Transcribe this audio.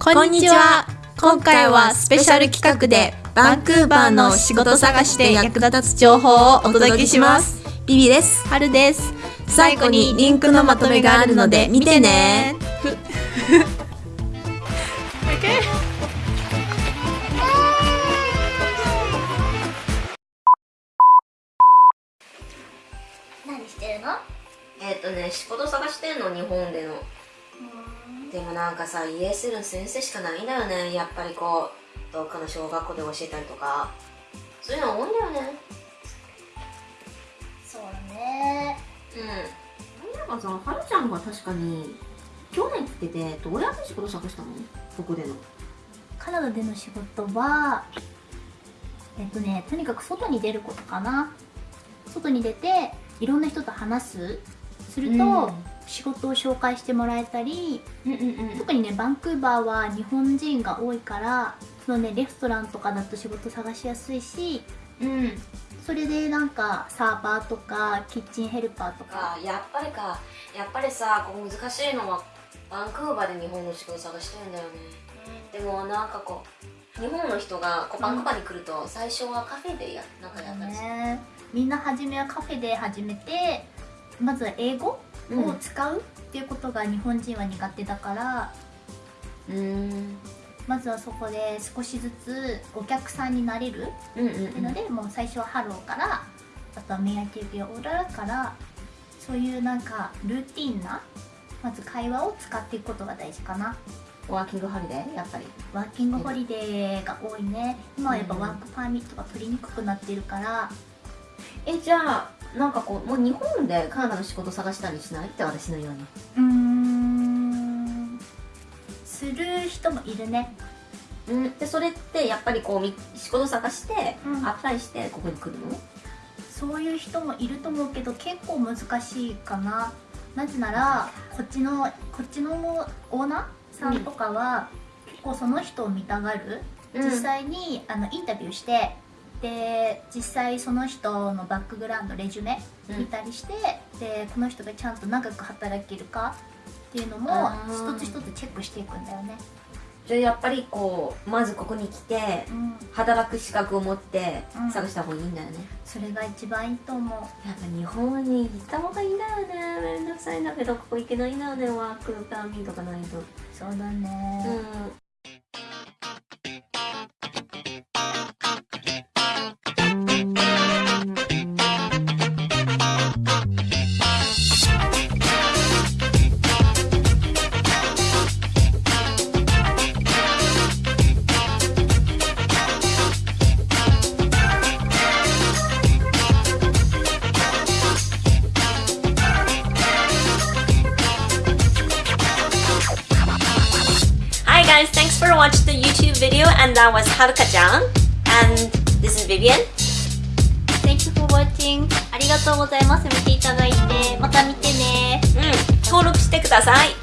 こんにちは。今回はスペシャル企画でバンクーバーの仕事探しで役立つ情報をお届けします。ビビです。はるです。最後にリンクのまとめがあるので見てね。何してるのえっ、とね仕事探してんの日本でのでもなんかさ ESL の先生しかないんだよね。やっぱりこうどっかの小学校で教えたりとか。そういうの多いんだよね。そうだね。うん。なんかさはるちゃんが確かに去年来ててどうやって仕事探したの？どこでの。カナダでの仕事はえっとねとにかく外に出ることかな。外に出ていろんな人と話す。すると、うん仕事を紹介してもらえたりうんうんうん。特にねバンクーバーは日本人が多いからそのねレストランとかだと仕事探しやすいしうん。それでなんかサーバーとかキッチンヘルパーとか。かやっぱりか。やっぱりさこう難しいのはバンクーバーで日本の仕事探してるんだよね。でもなんかこう日本の人がこうバンクーバーに来ると最初はカフェでやなんかやったりする、ね。みんな初めはカフェで始めてまずは英語を使うっていうことが日本人は苦手だから、うん。まずはそこで少しずつお客さんになれるっていうので、もう最初はハローからあとは May I take your order からそういうなんかルーティンなまず会話を使っていくことが大事かな。ワーキングホリデー？やっぱり。ワーキングホリデーが多いね。今はやっぱワークパーミットが取りにくくなってるから、えじゃあなんかこうもう日本でカナダの仕事探したりしないって私のように。うーん。する人もいるね。うん。でそれってやっぱりこうみ仕事探して、うん。アプライしてここに来るの？そういう人もいると思うけど結構難しいかな。なぜならこっちのこっちのオーナーさんとかは、結構その人を見たがる、実際にあのインタビューしてで実際その人のバックグラウンドレジュメうん。見たりして、でこの人がちゃんと長く働けるかっていうのも一つ一つチェックしていくんだよね、じゃあやっぱりこうまずここに来てうん、働く資格を持ってうん。探した方がいいんだよね、それが一番いいと思う。やっぱ日本に行った方がいいんだよね。めんどくさいんだけどここ行けないんだよね。ワークパーミーとかないと。そうだね、うん guys, thanks for watching the YouTube video and that was Haruka-chan and this is Vivian. Thank you for watching ありがとうございます見ていただいてまた見てねうん、登録してください。